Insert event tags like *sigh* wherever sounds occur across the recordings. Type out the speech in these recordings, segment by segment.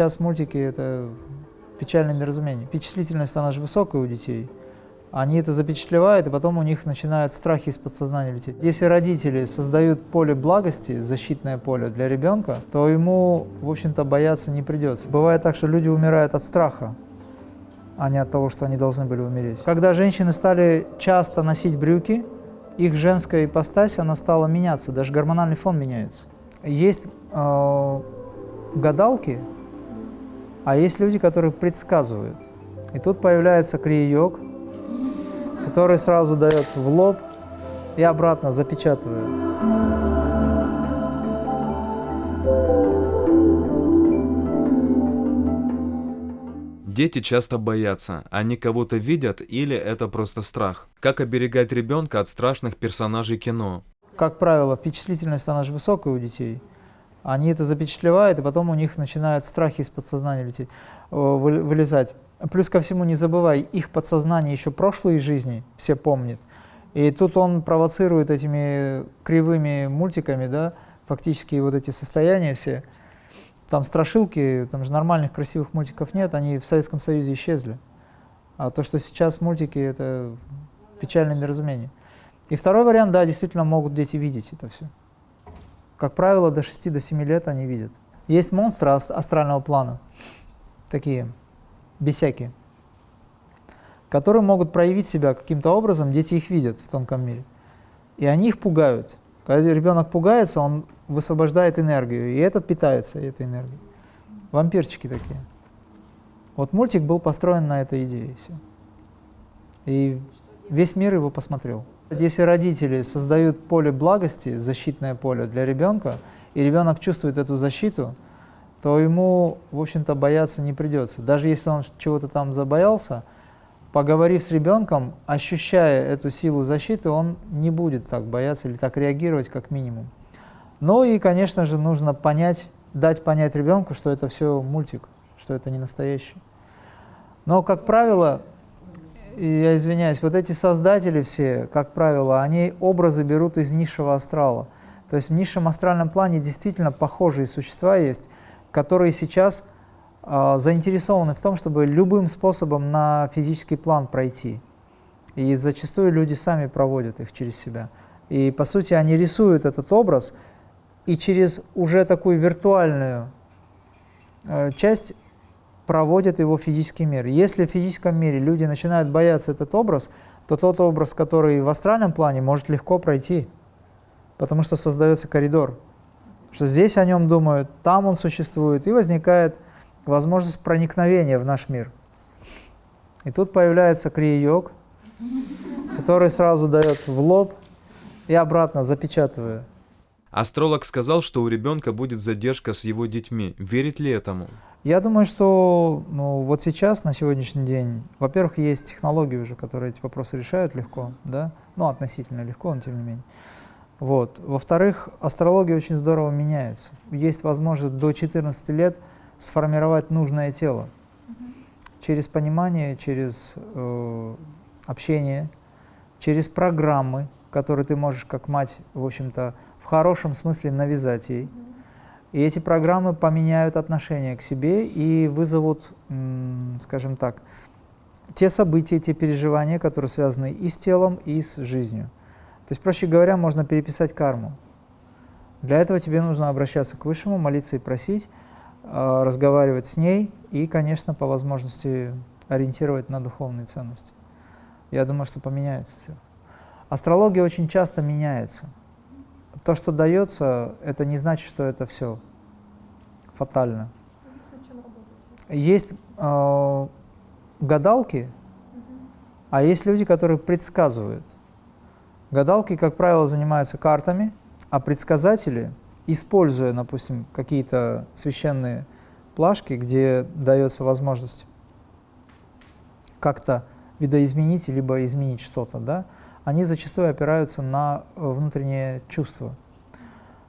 сейчас мультики – это печальное неразумение. Впечатлительность, она же высокая у детей. Они это запечатлевают, и потом у них начинают страхи из подсознания лететь. Если родители создают поле благости, защитное поле для ребенка, то ему, в общем-то, бояться не придется. Бывает так, что люди умирают от страха, а не от того, что они должны были умереть. Когда женщины стали часто носить брюки, их женская ипостась, она стала меняться, даже гормональный фон меняется. Есть э, гадалки, а есть люди, которые предсказывают. И тут появляется крия-йог, который сразу дает в лоб и обратно запечатывает. Дети часто боятся, они кого-то видят или это просто страх. Как оберегать ребенка от страшных персонажей кино? Как правило, впечатлительность, она же высокая у детей. Они это запечатлевают, и потом у них начинают страхи из подсознания лететь, вылезать. Плюс ко всему, не забывай, их подсознание еще прошлые жизни все помнит. И тут он провоцирует этими кривыми мультиками, да, фактически вот эти состояния все. Там страшилки, там же нормальных красивых мультиков нет, они в Советском Союзе исчезли. А то, что сейчас мультики, это печальное неразумение. И второй вариант, да, действительно могут дети видеть это все. Как правило, до 6-7 до лет они видят. Есть монстры астрального плана, такие, бесякие, которые могут проявить себя каким-то образом, дети их видят в тонком мире. И они их пугают. Когда ребенок пугается, он высвобождает энергию, и этот питается этой энергией. Вампирчики такие. Вот мультик был построен на этой идее. И весь мир его посмотрел. Если родители создают поле благости, защитное поле для ребенка, и ребенок чувствует эту защиту, то ему, в общем-то, бояться не придется. Даже если он чего-то там забоялся, поговорив с ребенком, ощущая эту силу защиты, он не будет так бояться или так реагировать, как минимум. Ну и, конечно же, нужно понять, дать понять ребенку, что это все мультик, что это не настоящий. Но, как правило, я извиняюсь, вот эти создатели все, как правило, они образы берут из низшего астрала. То есть в низшем астральном плане действительно похожие существа есть, которые сейчас э, заинтересованы в том, чтобы любым способом на физический план пройти. И зачастую люди сами проводят их через себя. И по сути они рисуют этот образ, и через уже такую виртуальную э, часть проводят его в физический мир. Если в физическом мире люди начинают бояться этот образ, то тот образ, который в астральном плане, может легко пройти, потому что создается коридор. Что здесь о нем думают, там он существует, и возникает возможность проникновения в наш мир. И тут появляется крия-йог, который сразу дает в лоб и обратно запечатывая. Астролог сказал, что у ребенка будет задержка с его детьми. Верит ли этому? Я думаю, что ну, вот сейчас, на сегодняшний день, во-первых, есть технологии уже, которые эти вопросы решают легко, да, ну, относительно легко, но тем не менее. Вот. Во-вторых, астрология очень здорово меняется. Есть возможность до 14 лет сформировать нужное тело через понимание, через э, общение, через программы, которые ты можешь как мать, в общем-то, хорошем смысле навязать ей. И эти программы поменяют отношение к себе и вызовут, скажем так, те события, те переживания, которые связаны и с телом, и с жизнью. То есть, проще говоря, можно переписать карму. Для этого тебе нужно обращаться к Высшему, молиться и просить, а, разговаривать с ней и, конечно, по возможности ориентировать на духовные ценности. Я думаю, что поменяется все. Астрология очень часто меняется то, что дается, это не значит, что это все фатально. Есть э, гадалки, а есть люди, которые предсказывают. Гадалки, как правило, занимаются картами, а предсказатели, используя, допустим, какие-то священные плашки, где дается возможность как-то видоизменить, либо изменить что-то, да, они зачастую опираются на э, внутреннее чувство.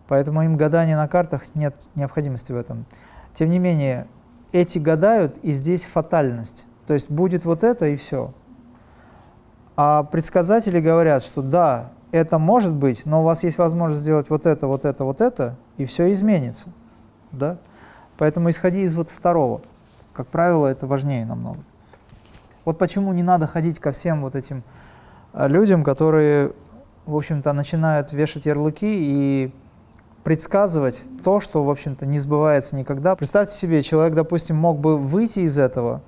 Поэтому им гадание на картах нет необходимости в этом. Тем не менее, эти гадают, и здесь фатальность. То есть будет вот это, и все. А предсказатели говорят, что да, это может быть, но у вас есть возможность сделать вот это, вот это, вот это, и все изменится. Да? Поэтому исходи из вот второго. Как правило, это важнее намного. Вот почему не надо ходить ко всем вот этим людям, которые, в общем-то, начинают вешать ярлыки и предсказывать то, что, в общем-то, не сбывается никогда. Представьте себе, человек, допустим, мог бы выйти из этого,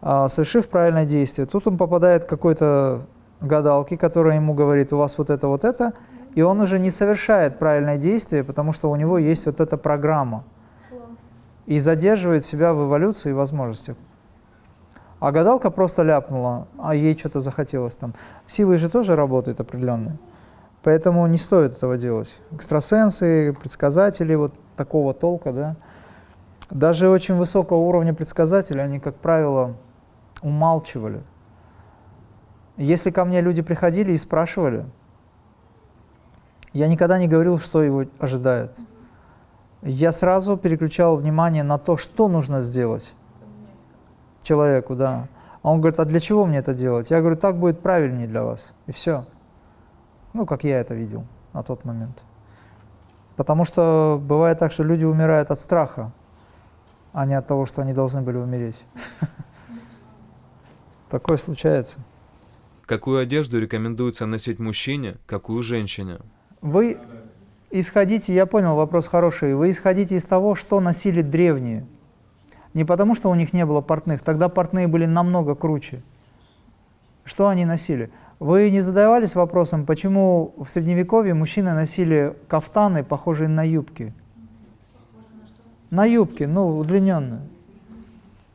а, совершив правильное действие. Тут он попадает к какой-то гадалке, которая ему говорит, у вас вот это, вот это, и он уже не совершает правильное действие, потому что у него есть вот эта программа. И задерживает себя в эволюции и возможностях. А гадалка просто ляпнула, а ей что-то захотелось там. Силы же тоже работают определенные. Поэтому не стоит этого делать. Экстрасенсы, предсказатели вот такого толка, да. Даже очень высокого уровня предсказатели, они, как правило, умалчивали. Если ко мне люди приходили и спрашивали, я никогда не говорил, что его ожидает. Я сразу переключал внимание на то, что нужно сделать человеку, да. А он говорит, а для чего мне это делать? Я говорю, так будет правильнее для вас. И все. Ну, как я это видел на тот момент. Потому что бывает так, что люди умирают от страха, а не от того, что они должны были умереть. *laughs* Такое случается. Какую одежду рекомендуется носить мужчине, какую женщине? Вы исходите, я понял, вопрос хороший, вы исходите из того, что носили древние. Не потому, что у них не было портных, тогда портные были намного круче. Что они носили? Вы не задавались вопросом, почему в Средневековье мужчины носили кафтаны, похожие на юбки? На юбки, ну, удлиненные.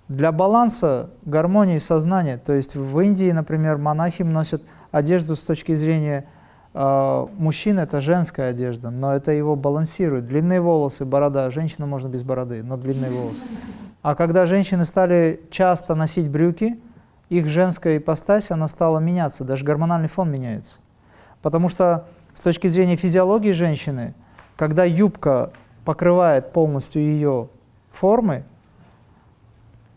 Для баланса, гармонии сознания, то есть в Индии, например, монахи носят одежду с точки зрения э, мужчин, это женская одежда, но это его балансирует. Длинные волосы, борода, женщина можно без бороды, но длинные волосы. А когда женщины стали часто носить брюки, их женская ипостась, она стала меняться, даже гормональный фон меняется. Потому что с точки зрения физиологии женщины, когда юбка покрывает полностью ее формы,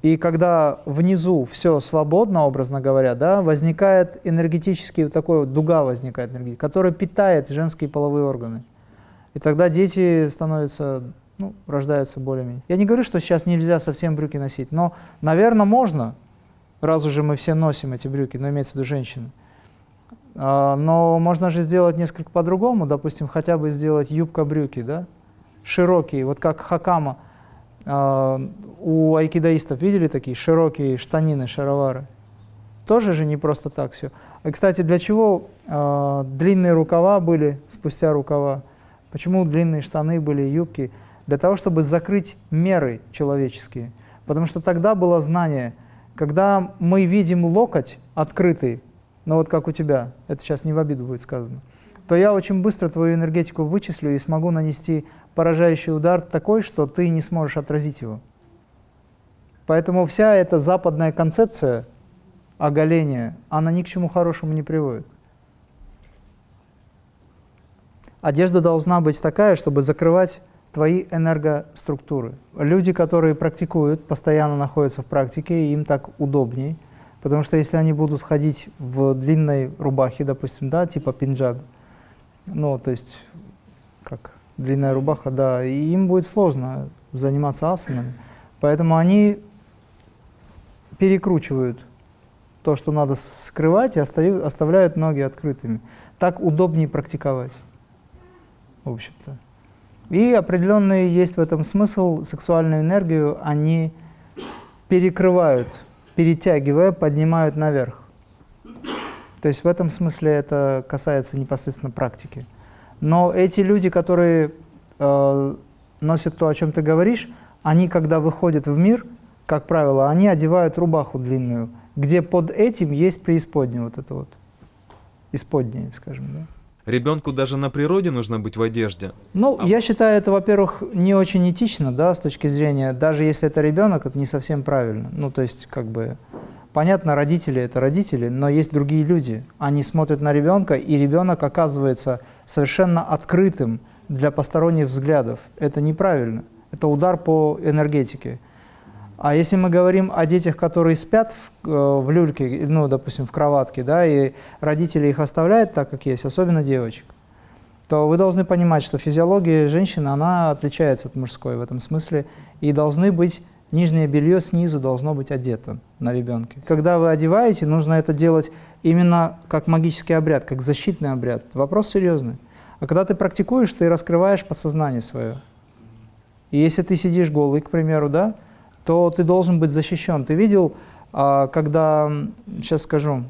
и когда внизу все свободно, образно говоря, да, возникает энергетический, вот такой вот дуга возникает, которая питает женские половые органы. И тогда дети становятся, ну, рождаются более-менее. Я не говорю, что сейчас нельзя совсем брюки носить, но, наверное, можно, раз уже мы все носим эти брюки, но имеется в виду женщины. А, но можно же сделать несколько по-другому, допустим, хотя бы сделать юбка-брюки, да, широкие, вот как хакама. А, у айкидаистов видели такие широкие штанины, шаровары? Тоже же не просто так все. И, кстати, для чего э, длинные рукава были спустя рукава? Почему длинные штаны были, юбки? Для того, чтобы закрыть меры человеческие. Потому что тогда было знание, когда мы видим локоть открытый, ну вот как у тебя, это сейчас не в обиду будет сказано, то я очень быстро твою энергетику вычислю и смогу нанести поражающий удар такой, что ты не сможешь отразить его. Поэтому вся эта западная концепция оголения, она ни к чему хорошему не приводит. Одежда должна быть такая, чтобы закрывать твои энергоструктуры. Люди, которые практикуют, постоянно находятся в практике, им так удобнее, потому что если они будут ходить в длинной рубахе, допустим, да, типа пинджаб, ну, то есть, как длинная рубаха, да, и им будет сложно заниматься асанами. Поэтому они перекручивают то, что надо скрывать, и оставляют ноги открытыми. Так удобнее практиковать, в общем-то. И определенный есть в этом смысл, сексуальную энергию они перекрывают, перетягивая, поднимают наверх. То есть в этом смысле это касается непосредственно практики. Но эти люди, которые э, носят то, о чем ты говоришь, они, когда выходят в мир, как правило, они одевают рубаху длинную, где под этим есть преисподнее, вот это вот, исподнее, скажем, да. Ребенку даже на природе нужно быть в одежде. Ну, а... я считаю, это, во-первых, не очень этично, да, с точки зрения, даже если это ребенок, это не совсем правильно. Ну, то есть, как бы, понятно, родители – это родители, но есть другие люди. Они смотрят на ребенка, и ребенок оказывается совершенно открытым для посторонних взглядов. Это неправильно. Это удар по энергетике. А если мы говорим о детях, которые спят в, э, в люльке, ну, допустим, в кроватке, да, и родители их оставляют так, как есть, особенно девочек, то вы должны понимать, что физиология женщины, она отличается от мужской в этом смысле, и должны быть, нижнее белье снизу должно быть одето на ребенке. Когда вы одеваете, нужно это делать именно как магический обряд, как защитный обряд. Вопрос серьезный. А когда ты практикуешь, ты раскрываешь подсознание свое. И если ты сидишь голый, к примеру, да, то ты должен быть защищен. Ты видел, а, когда, сейчас скажу,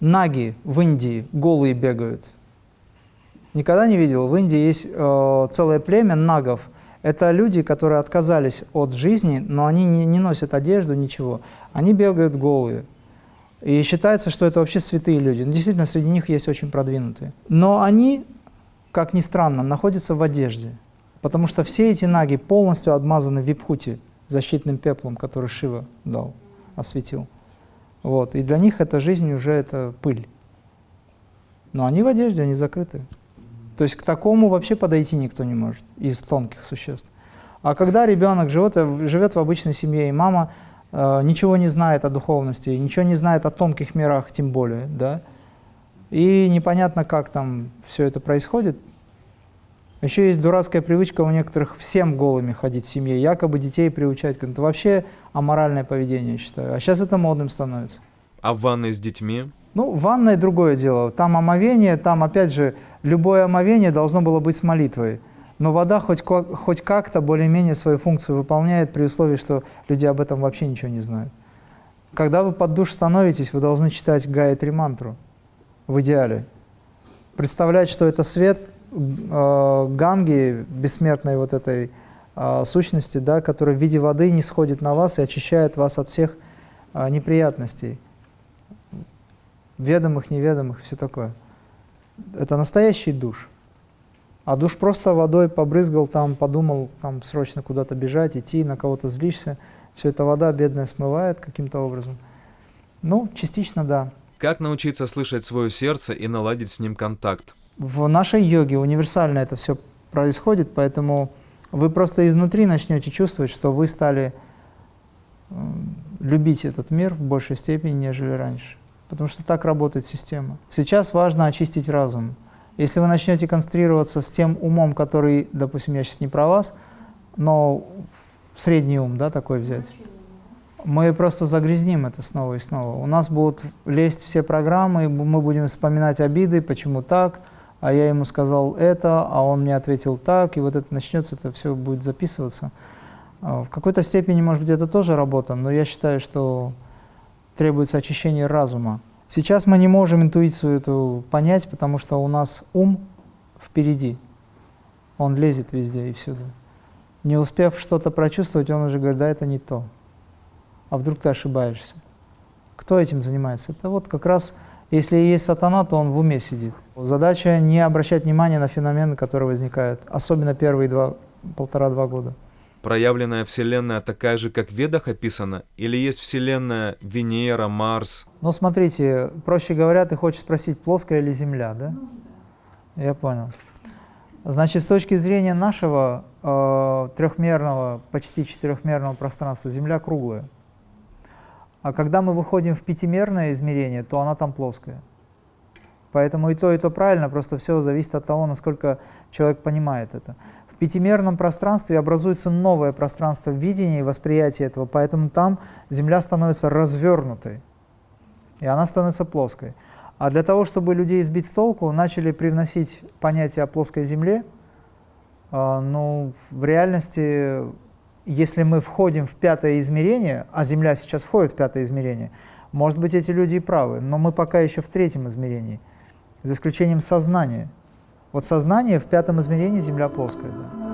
наги в Индии голые бегают. Никогда не видел? В Индии есть э, целое племя нагов. Это люди, которые отказались от жизни, но они не, не носят одежду, ничего. Они бегают голые. И считается, что это вообще святые люди. Но действительно, среди них есть очень продвинутые. Но они, как ни странно, находятся в одежде. Потому что все эти наги полностью обмазаны випхути, защитным пеплом, который Шива дал, осветил. Вот. И для них эта жизнь уже это пыль. Но они в одежде, они закрыты. То есть к такому вообще подойти никто не может из тонких существ. А когда ребенок живет, живет в обычной семье, и мама э, ничего не знает о духовности, ничего не знает о тонких мирах, тем более, да, и непонятно, как там все это происходит, еще есть дурацкая привычка у некоторых всем голыми ходить в семье, якобы детей приучать. Это вообще аморальное поведение, я считаю. А сейчас это модным становится. А в ванной с детьми? Ну, ванная другое дело. Там омовение, там, опять же, любое омовение должно было быть с молитвой. Но вода хоть, хоть как-то более-менее свою функцию выполняет при условии, что люди об этом вообще ничего не знают. Когда вы под душ становитесь, вы должны читать Гаятри мантру в идеале. Представлять, что это свет э, Ганги, бессмертной вот этой э, сущности, да, которая в виде воды не сходит на вас и очищает вас от всех э, неприятностей, ведомых, неведомых, все такое. Это настоящий душ. А душ просто водой побрызгал, там подумал, там срочно куда-то бежать, идти, на кого-то злишься. Все это вода бедная смывает каким-то образом. Ну, частично да. Как научиться слышать свое сердце и наладить с ним контакт? В нашей йоге универсально это все происходит, поэтому вы просто изнутри начнете чувствовать, что вы стали любить этот мир в большей степени, нежели раньше. Потому что так работает система. Сейчас важно очистить разум. Если вы начнете концентрироваться с тем умом, который, допустим, я сейчас не про вас, но средний ум, да, такой взять, мы просто загрязним это снова и снова. У нас будут лезть все программы, мы будем вспоминать обиды, почему так, а я ему сказал это, а он мне ответил так, и вот это начнется, это все будет записываться. А, в какой-то степени, может быть, это тоже работа, но я считаю, что требуется очищение разума. Сейчас мы не можем интуицию эту понять, потому что у нас ум впереди. Он лезет везде и всюду. Не успев что-то прочувствовать, он уже говорит, да, это не то. А вдруг ты ошибаешься? Кто этим занимается? Это вот как раз, если есть сатана, то он в уме сидит. Задача не обращать внимания на феномены, которые возникают, особенно первые два, полтора-два года. Проявленная Вселенная такая же, как в Ведах описана? Или есть Вселенная Венера, Марс? Ну, смотрите, проще говоря, ты хочешь спросить, плоская или Земля, да? Я понял. Значит, с точки зрения нашего э, трехмерного, почти четырехмерного пространства, Земля круглая. А когда мы выходим в пятимерное измерение, то она там плоская. Поэтому и то, и то правильно, просто все зависит от того, насколько человек понимает это. В пятимерном пространстве образуется новое пространство видения и восприятия этого, поэтому там Земля становится развернутой, и она становится плоской. А для того, чтобы людей сбить с толку, начали привносить понятие о плоской Земле. А, ну, в реальности, если мы входим в пятое измерение, а Земля сейчас входит в пятое измерение, может быть, эти люди и правы, но мы пока еще в третьем измерении, за исключением сознания. Вот сознание в пятом измерении Земля плоская. Да.